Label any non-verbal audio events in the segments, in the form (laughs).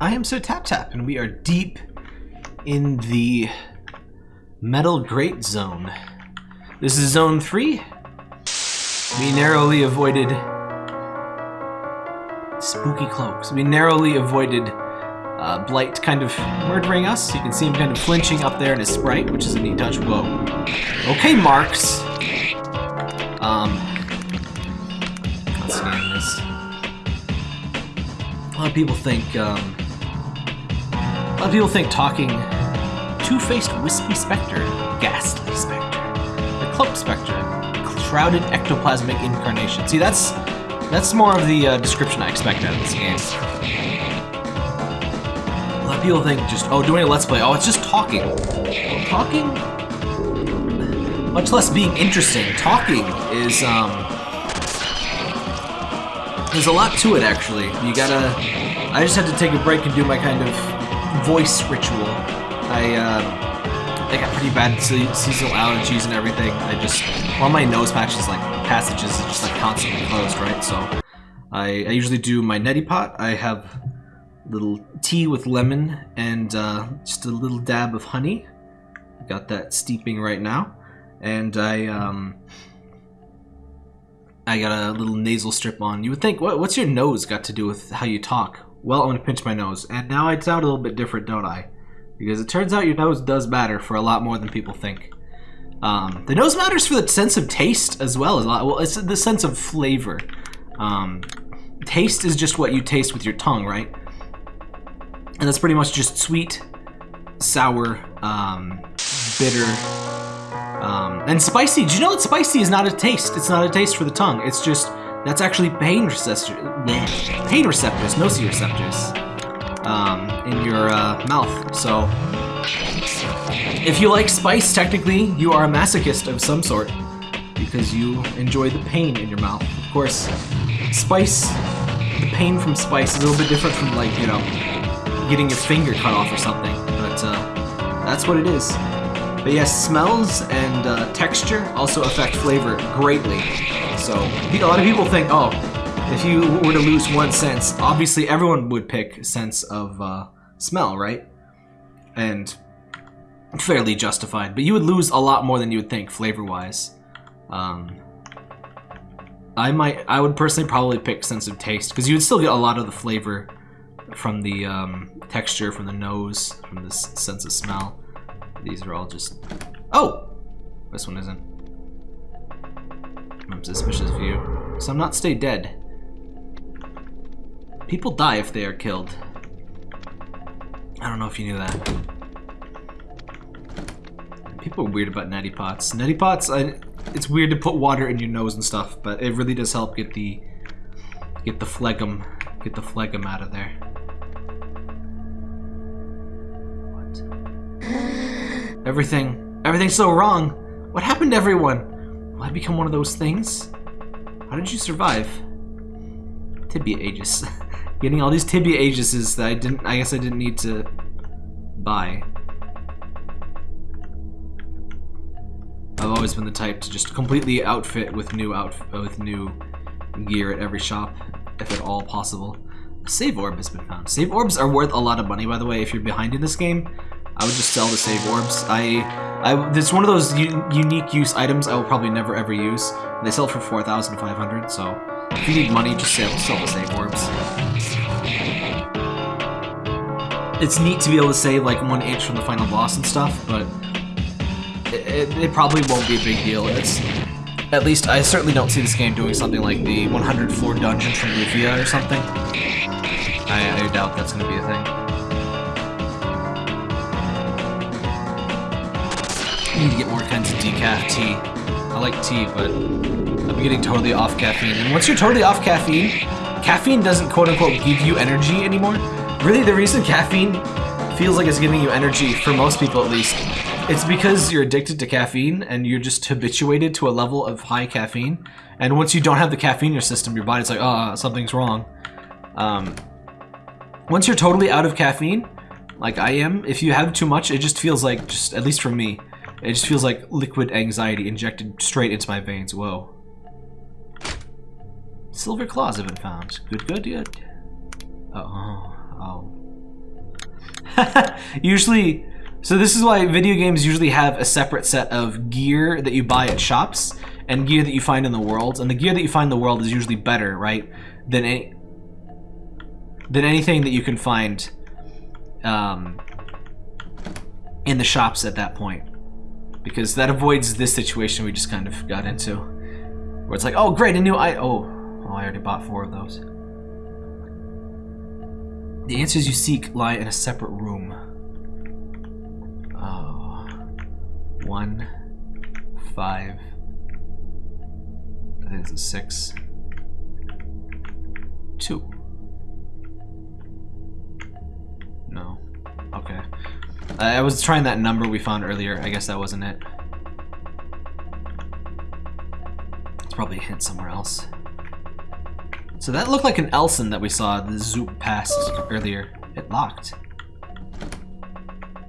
I am so Tap Tap, and we are deep in the Metal Grate Zone. This is Zone 3. We narrowly avoided spooky cloaks. We narrowly avoided uh, Blight kind of murdering us. You can see him kind of flinching up there in his sprite, which is a neat touch. Whoa. Okay, Marks. Um, let's this. A lot of people think, um, a lot of people think talking two-faced wispy specter, ghastly specter, the cloak specter, shrouded ectoplasmic incarnation. See, that's that's more of the uh, description I expect out of this game. A lot of people think just, oh, doing a let's play, oh, it's just talking. Talking, much less being interesting, talking is, um, there's a lot to it, actually. You gotta... I just had to take a break and do my kind of voice ritual. I, uh, I got pretty bad se seasonal allergies and everything. I just... All my nose patches, like, passages is just, like, constantly closed, right? So, I, I usually do my neti pot. I have little tea with lemon and uh, just a little dab of honey. Got that steeping right now. And I, um... I got a little nasal strip on. You would think, what, what's your nose got to do with how you talk? Well, I'm going to pinch my nose. And now I sound a little bit different, don't I? Because it turns out your nose does matter for a lot more than people think. Um, the nose matters for the sense of taste as well as a lot. Well, it's the sense of flavor. Um, taste is just what you taste with your tongue, right? And that's pretty much just sweet, sour, um, bitter, um, and spicy. Do you know that spicy is not a taste? It's not a taste for the tongue. It's just that's actually pain receptors, pain receptors, nociceptors, um, in your uh, mouth. So if you like spice, technically you are a masochist of some sort because you enjoy the pain in your mouth. Of course, spice, the pain from spice is a little bit different from like you know getting your finger cut off or something. But uh, that's what it is. But yes, smells and uh, texture also affect flavor greatly. So a lot of people think, oh, if you were to lose one sense, obviously everyone would pick sense of uh, smell, right? And fairly justified. But you would lose a lot more than you would think flavor-wise. Um, I might, I would personally probably pick sense of taste because you would still get a lot of the flavor from the um, texture, from the nose, from the sense of smell. These are all just... Oh! This one isn't. I'm suspicious of you. So I'm not stay dead. People die if they are killed. I don't know if you knew that. People are weird about neti pots. Neti pots, I, it's weird to put water in your nose and stuff, but it really does help get the get the phlegm get the phlegm out of there. What? Everything, everything's so wrong. What happened to everyone? I become one of those things? How did you survive? Tibia Aegis. (laughs) Getting all these Tibia Aegises that I didn't, I guess I didn't need to buy. I've always been the type to just completely outfit with new outfit with new gear at every shop, if at all possible. A save orb has been found. Save orbs are worth a lot of money, by the way, if you're behind in this game. I would just sell the save orbs. I, I, it's one of those unique use items I will probably never ever use. They sell for 4,500, so if you need money, just sell, sell the save orbs. It's neat to be able to save like one inch from the final boss and stuff, but it, it, it probably won't be a big deal. It's at least I certainly don't see this game doing something like the 100 floor dungeon from Lufia or something. I, I doubt that's going to be a thing. Need to get more kinds of decaf tea. I like tea, but I'm getting totally off caffeine. And once you're totally off caffeine, caffeine doesn't quote-unquote give you energy anymore. Really, the reason caffeine feels like it's giving you energy, for most people at least, it's because you're addicted to caffeine and you're just habituated to a level of high caffeine. And once you don't have the caffeine in your system, your body's like, oh, something's wrong. Um, once you're totally out of caffeine, like I am, if you have too much, it just feels like, just at least for me, it just feels like liquid anxiety injected straight into my veins. Whoa. Silver claws have been found. Good, good, good. Oh, oh. (laughs) usually, so this is why video games usually have a separate set of gear that you buy at shops and gear that you find in the world. And the gear that you find in the world is usually better, right, than any than anything that you can find um, in the shops at that point. Because that avoids this situation we just kind of got into. Where it's like, oh great, a new I oh, oh I already bought four of those. The answers you seek lie in a separate room. Oh. One, five, I think it's a six, two. I was trying that number we found earlier. I guess that wasn't it. It's probably a hint somewhere else. So that looked like an Elsen that we saw the zoop past earlier. It locked.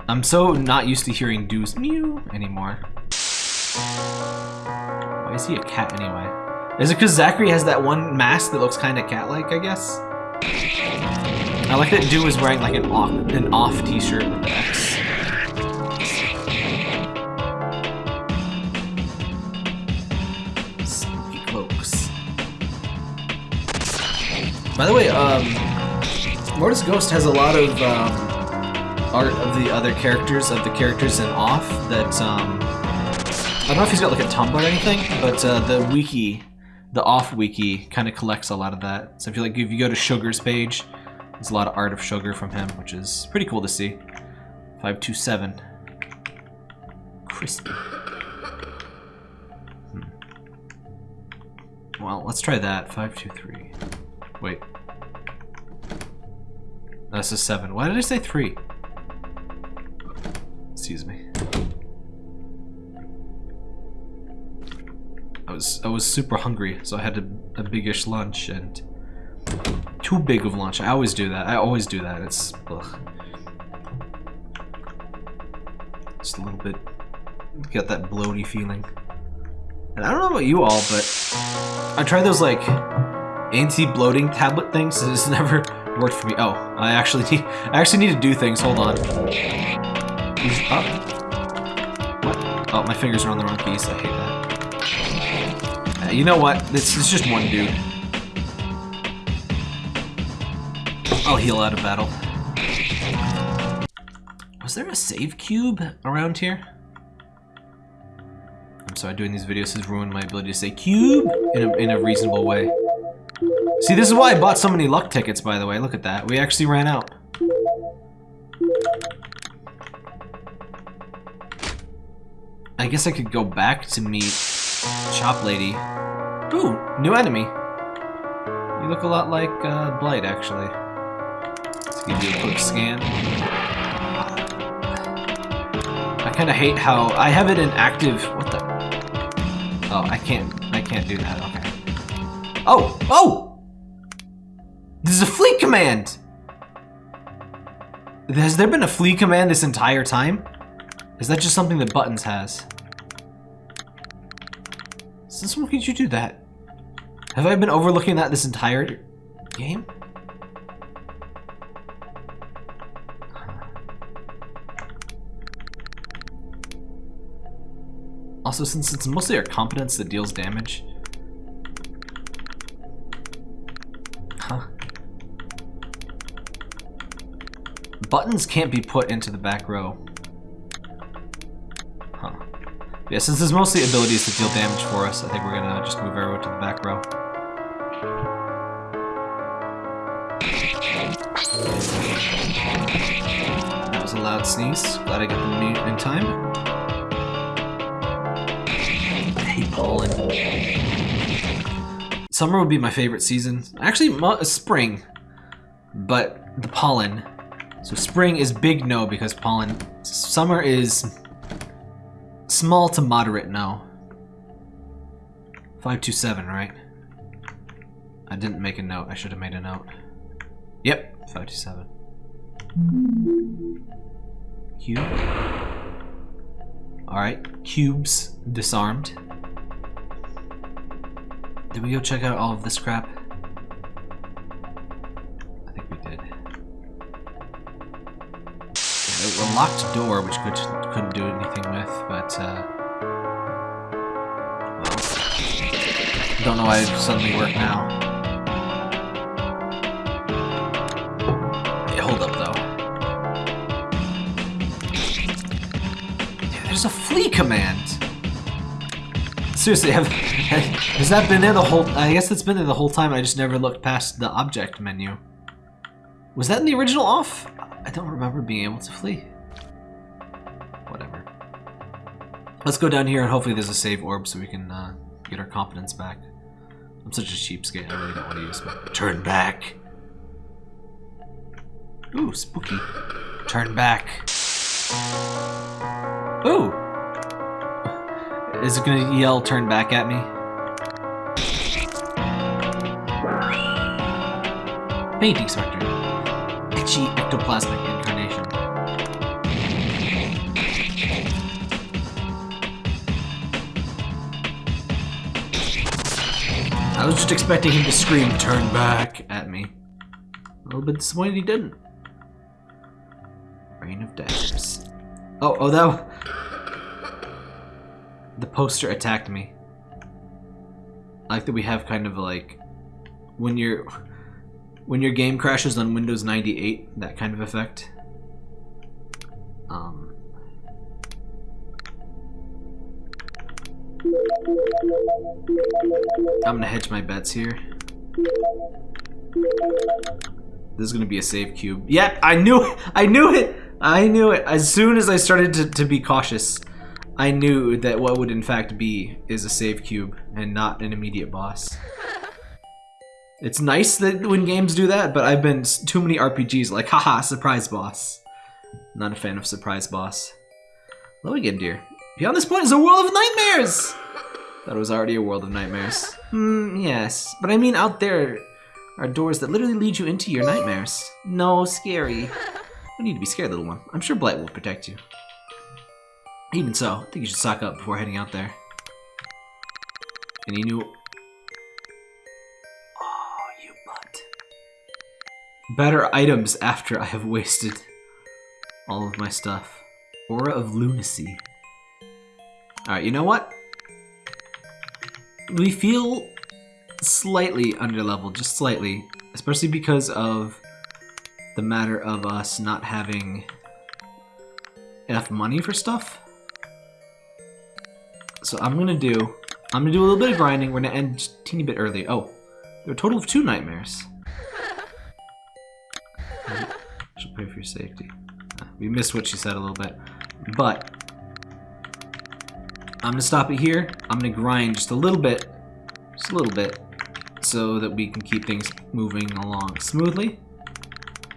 I'm so not used to hearing Dew's mew anymore. Why is he a cat anyway? Is it because Zachary has that one mask that looks kind of cat-like, I guess? I like that Dew is wearing like an off, an off t-shirt with X. By the way, um, Mortis Ghost has a lot of um, art of the other characters, of the characters in Off that, um, I don't know if he's got like a Tumblr or anything, but uh, the wiki, the Off wiki, kind of collects a lot of that. So if you like, if you go to Sugar's page, there's a lot of art of Sugar from him, which is pretty cool to see. 527. Crispy. Hmm. Well, let's try that. 523. Wait. That's a 7. Why did I say 3? Excuse me. I was I was super hungry, so I had a, a biggish lunch and too big of lunch. I always do that. I always do that. It's ugh. just a little bit get that bloaty feeling. And I don't know about you all, but I tried those like anti-bloating tablet things. (laughs) It's never worked for me. Oh, I actually need I actually need to do things. Hold on. Oh. What? Oh, my fingers are on the wrong keys. I hate that. Uh, you know what? This is just one dude. I'll heal out of battle. Was there a save cube around here? I'm sorry, doing these videos has ruined my ability to say cube in a, in a reasonable way. See, this is why I bought so many luck tickets, by the way. Look at that. We actually ran out. I guess I could go back to meet Chop Lady. Ooh, new enemy. You look a lot like uh, Blight, actually. Let's give you a quick scan. I kind of hate how I have it in active. What the? Oh, I can't. I can't do that. Okay. Oh! Oh! This is a fleet command! Has there been a flee command this entire time? Is that just something that Buttons has? Since when could you do that? Have I been overlooking that this entire game? Also, since it's mostly our competence that deals damage. Buttons can't be put into the back row. Huh. Yeah, since there's mostly abilities that deal damage for us, I think we're gonna just move everyone to the back row. That was a loud sneeze. Glad I got the mute in time. pollen. Summer would be my favorite season. Actually, uh, spring. But the pollen. So spring is big no because pollen. Summer is small to moderate no. 527, right? I didn't make a note. I should have made a note. Yep, 527. Cube. Alright, cubes disarmed. Did we go check out all of this crap? Locked door, which could, couldn't do anything with, but, uh... Well, don't know why it suddenly worked now. Yeah, hold up, though. There's a flee command! Seriously, have, (laughs) has that been there the whole... I guess it's been there the whole time, I just never looked past the object menu. Was that in the original off? I don't remember being able to flee. Let's go down here and hopefully there's a save orb so we can uh, get our confidence back. I'm such a cheapskate, I really don't want to use it. Turn back! Ooh, spooky. Turn back. Ooh! Is it gonna yell turn back at me? Painting Spectre. Etchy ectoplasmic I was just expecting him to scream turn back at me. A little bit disappointed he didn't. Rain of Daggers. Oh, oh, that... The poster attacked me. I like that we have kind of like... When you're... When your game crashes on Windows 98, that kind of effect. Um... I'm gonna hedge my bets here. This is gonna be a save cube. Yep, I knew it! I knew it! I knew it! As soon as I started to, to be cautious, I knew that what would in fact be is a save cube and not an immediate boss. (laughs) It's nice that when games do that, but I've been too many RPGs like, haha, surprise boss. Not a fan of surprise boss. Hello again, dear. Beyond this point is a world of nightmares! Thought it was already a world of nightmares. Hmm, yes. But I mean, out there are doors that literally lead you into your nightmares. No, scary. No need to be scared, little one. I'm sure Blight will protect you. Even so, I think you should stock up before heading out there. Any new... Oh, you butt. Better items after I have wasted all of my stuff. Aura of Lunacy. Alright, you know what? We feel slightly underleveled, just slightly. Especially because of the matter of us not having enough money for stuff. So I'm gonna do, I'm gonna do a little bit of grinding. We're gonna end just a teeny bit early. Oh, there are a total of two nightmares. (laughs) Should pray for your safety. We missed what she said a little bit, but I'm gonna stop it here. I'm gonna grind just a little bit, just a little bit, so that we can keep things moving along smoothly.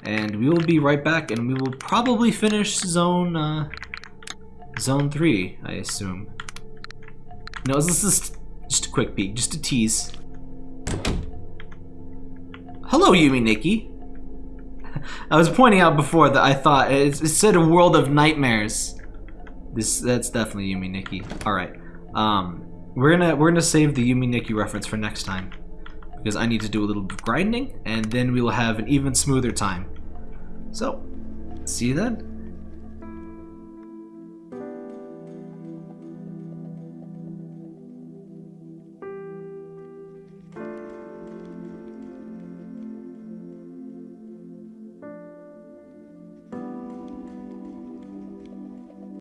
And we will be right back, and we will probably finish zone, uh, zone three, I assume. No, this is just a quick peek, just a tease. Hello, Yume Nikki. (laughs) I was pointing out before that I thought it, it said a world of nightmares. This that's definitely Yume Nikki. All right, um, we're gonna we're gonna save the Yume Nikki reference for next time because I need to do a little grinding, and then we will have an even smoother time. So, see you then.